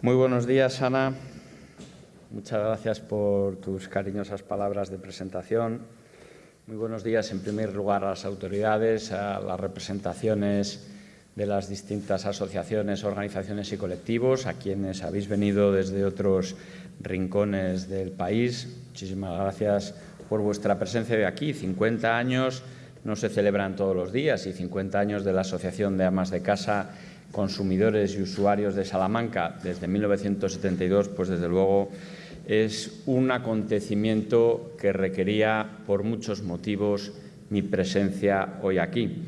Muy buenos días, Ana. Muchas gracias por tus cariñosas palabras de presentación. Muy buenos días, en primer lugar, a las autoridades, a las representaciones de las distintas asociaciones, organizaciones y colectivos, a quienes habéis venido desde otros rincones del país. Muchísimas gracias por vuestra presencia de aquí. 50 años no se celebran todos los días y 50 años de la Asociación de Amas de Casa, Consumidores y Usuarios de Salamanca desde 1972, pues desde luego es un acontecimiento que requería por muchos motivos mi presencia hoy aquí.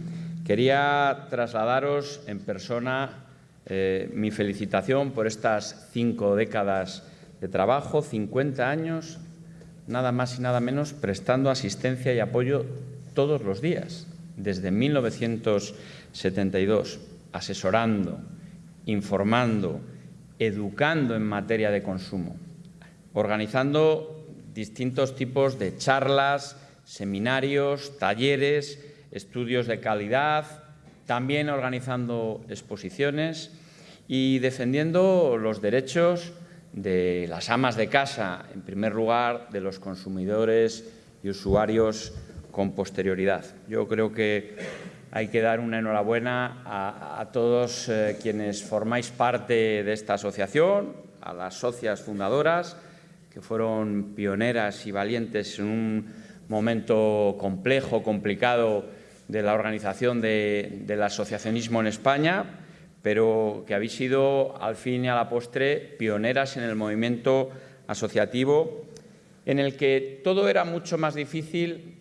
Quería trasladaros en persona eh, mi felicitación por estas cinco décadas de trabajo, 50 años, nada más y nada menos, prestando asistencia y apoyo todos los días, desde 1972, asesorando, informando, educando en materia de consumo, organizando distintos tipos de charlas, seminarios, talleres, estudios de calidad, también organizando exposiciones y defendiendo los derechos de las amas de casa, en primer lugar, de los consumidores y usuarios con posterioridad. Yo creo que hay que dar una enhorabuena a, todos eh, quienes formáis parte de esta asociación, a las socias fundadoras, que fueron pioneras y valientes en un momento complejo, complicado de la organización del asociacionismo en España, pero que habéis sido, al fin y a la postre, pioneras en el movimiento asociativo, en el que todo era mucho más difícil,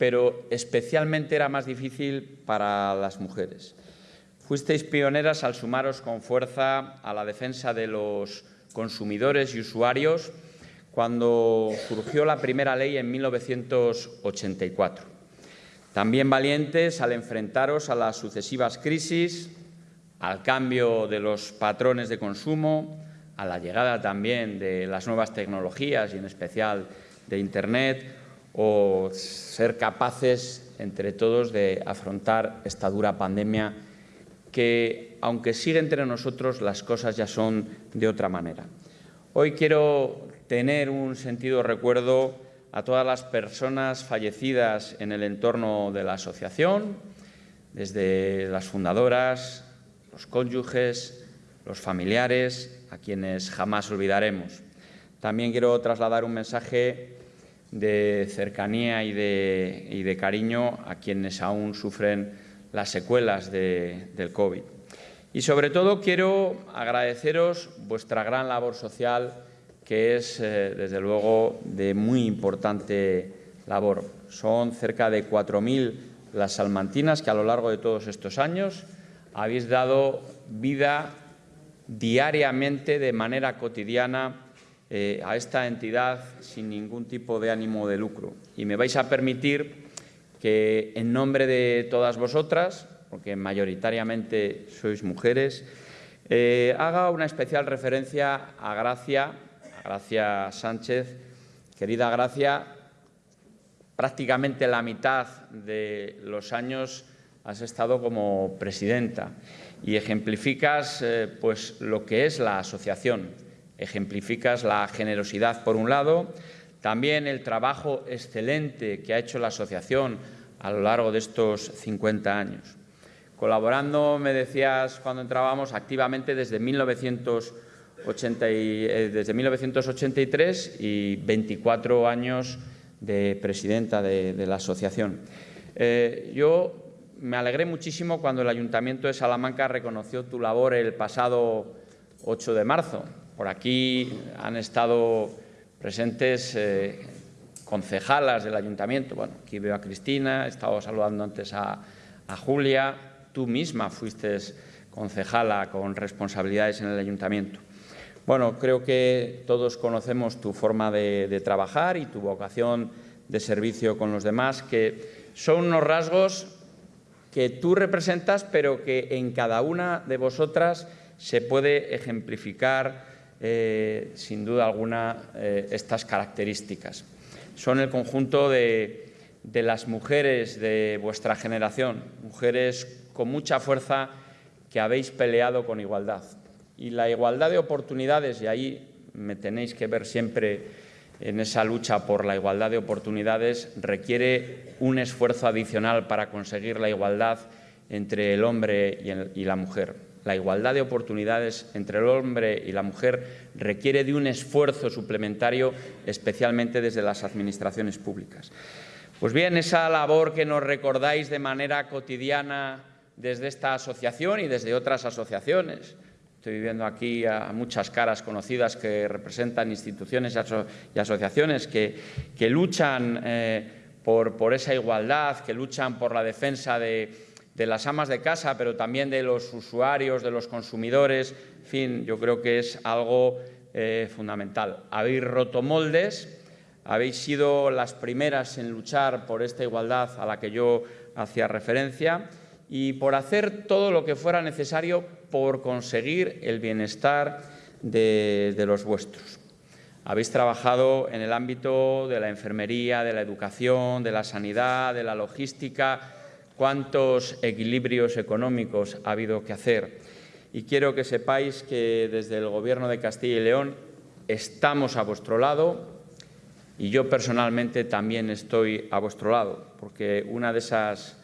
pero especialmente era más difícil para las mujeres. Fuisteis pioneras al sumaros con fuerza a la defensa de los consumidores y usuarios cuando surgió la primera ley en 1984. También valientes al enfrentaros a las sucesivas crisis, al cambio de los patrones de consumo, a la llegada también de las nuevas tecnologías y en especial de Internet, o ser capaces entre todos de afrontar esta dura pandemia que, aunque sigue entre nosotros, las cosas ya son de otra manera. Hoy quiero tener un sentido recuerdo a todas las personas fallecidas en el entorno de la asociación, desde las fundadoras, los cónyuges, los familiares, a quienes jamás olvidaremos. También quiero trasladar un mensaje de cercanía y de, cariño a quienes aún sufren las secuelas del COVID. Y sobre todo quiero agradeceros vuestra gran labor social, que es, eh, desde luego, de muy importante labor. Son cerca de 4.000 las salmantinas que a lo largo de todos estos años habéis dado vida diariamente, de manera cotidiana, eh, a esta entidad sin ningún tipo de ánimo de lucro. Y me vais a permitir que, en nombre de todas vosotras, porque mayoritariamente sois mujeres, eh, haga una especial referencia a Gracia, a Gracia Sánchez. Querida Gracia, prácticamente la mitad de los años has estado como presidenta y ejemplificas eh, pues, lo que es la asociación. Ejemplificas la generosidad, por un lado, también el trabajo excelente que ha hecho la asociación a lo largo de estos 50 años. Colaborando, me decías cuando entrábamos, activamente desde, 1980 eh, desde 1983 y 24 años de presidenta de, la asociación. Eh, yo me alegré muchísimo cuando el Ayuntamiento de Salamanca reconoció tu labor el pasado 8 de marzo. Por aquí han estado presentes eh, concejalas del Ayuntamiento. Bueno, aquí veo a Cristina, he estado saludando antes a, Julia. Tú misma fuiste concejala con responsabilidades en el Ayuntamiento. Bueno, creo que todos conocemos tu forma de, de trabajar y tu vocación de servicio con los demás, que son unos rasgos que tú representas, pero que en cada una de vosotras se puede ejemplificar, eh, sin duda alguna, eh, estas características. Son el conjunto de, las mujeres de vuestra generación, mujeres con mucha fuerza que habéis peleado con igualdad Y la igualdad de oportunidades, y ahí me tenéis que ver siempre en esa lucha por la igualdad de oportunidades, requiere un esfuerzo adicional para conseguir la igualdad entre el hombre y la mujer. La igualdad de oportunidades entre el hombre y la mujer requiere de un esfuerzo suplementario, especialmente desde las administraciones públicas. Pues bien, esa labor que nos recordáis de manera cotidiana desde esta asociación y desde otras asociaciones, Estoy viendo aquí a muchas caras conocidas que representan instituciones y asociaciones que, luchan eh, por, esa igualdad, que luchan por la defensa de, las amas de casa, pero también de los usuarios, de los consumidores. En fin, yo creo que es algo eh, fundamental. Habéis roto moldes, habéis sido las primeras en luchar por esta igualdad a la que yo hacía referencia y por hacer todo lo que fuera necesario por conseguir el bienestar de, los vuestros. Habéis trabajado en el ámbito de la enfermería, de la educación, de la sanidad, de la logística, cuántos equilibrios económicos ha habido que hacer. Y quiero que sepáis que desde el Gobierno de Castilla y León estamos a vuestro lado y yo personalmente también estoy a vuestro lado, porque una de esas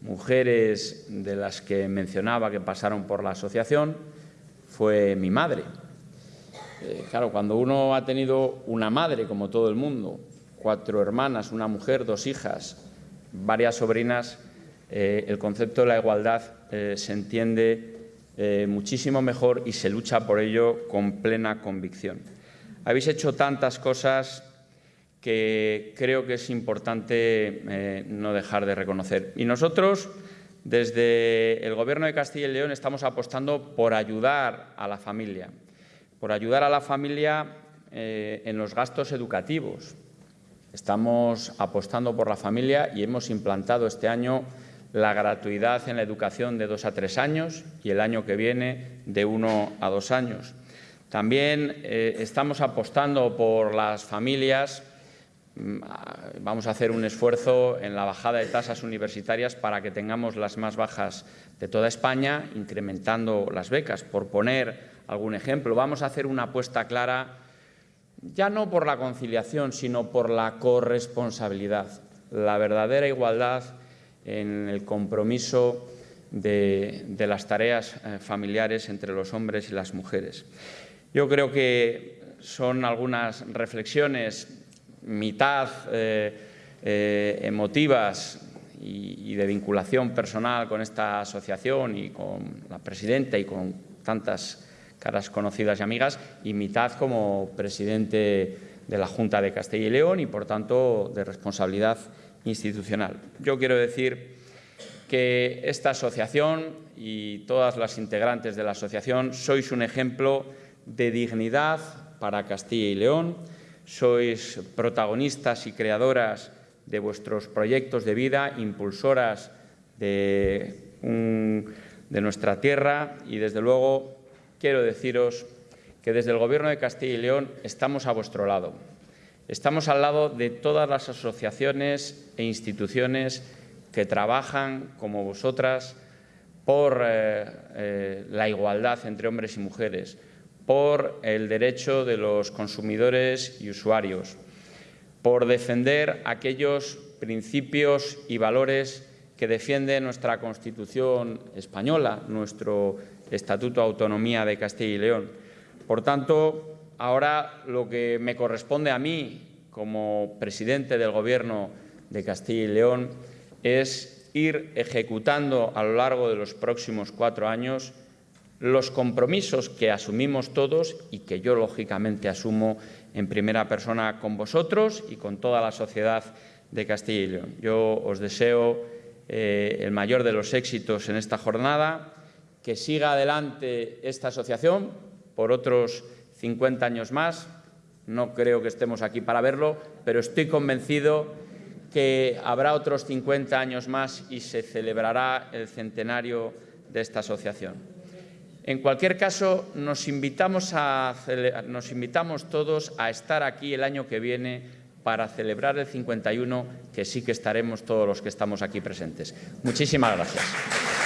mujeres de las que mencionaba que pasaron por la asociación fue mi madre. Eh, claro, cuando uno ha tenido una madre, como todo el mundo, cuatro hermanas, una mujer, dos hijas, varias sobrinas, eh, el concepto de la igualdad eh, se entiende muchísimo mejor y se lucha por ello con plena convicción. Habéis hecho tantas cosas que creo que es importante eh, no dejar de reconocer. Y nosotros, desde el Gobierno de Castilla y León, estamos apostando por ayudar a la familia, por ayudar a la familia eh, en los gastos educativos. Estamos apostando por la familia y hemos implantado este año la gratuidad en la educación de dos a tres años y el año que viene de uno a dos años. También eh, estamos apostando por las familias Mm, vamos a hacer un esfuerzo en la bajada de tasas universitarias para que tengamos las más bajas de toda España, incrementando las becas. Por poner algún ejemplo, vamos a hacer una apuesta clara, ya no por la conciliación, sino por la corresponsabilidad, la verdadera igualdad en el compromiso de, las tareas eh, familiares entre los hombres y las mujeres. Yo creo que son algunas reflexiones mitad eh, eh, emotivas y, de vinculación personal con esta asociación y con la presidenta y con tantas caras conocidas y amigas, y mitad como presidente de la Junta de Castilla y León y, por tanto, de responsabilidad institucional. Yo quiero decir que esta asociación y todas las integrantes de la asociación sois un ejemplo de dignidad para Castilla y León, sois protagonistas y creadoras de vuestros proyectos de vida, impulsoras de, nuestra tierra y, desde luego, quiero deciros que desde el Gobierno de Castilla y León estamos a vuestro lado. Estamos al lado de todas las asociaciones e instituciones que trabajan, como vosotras, por eh, eh, la igualdad entre hombres y mujeres, por el derecho de los consumidores y usuarios, por defender aquellos principios y valores que defiende nuestra Constitución española, nuestro Estatuto de Autonomía de Castilla y León. Por tanto, ahora lo que me corresponde a mí como presidente del Gobierno de Castilla y León es ir ejecutando a lo largo de los próximos cuatro años los compromisos que asumimos todos y que yo, lógicamente, asumo en primera persona con vosotros y con toda la sociedad de Castilla y León. Yo os deseo eh, el mayor de los éxitos en esta jornada, que siga adelante esta asociación por otros 50 años más. No creo que estemos aquí para verlo, pero estoy convencido que habrá otros 50 años más y se celebrará el centenario de esta asociación. En cualquier caso, nos invitamos, nos invitamos todos a estar aquí el año que viene para celebrar el 51, que sí que estaremos todos los que estamos aquí presentes. Muchísimas gracias.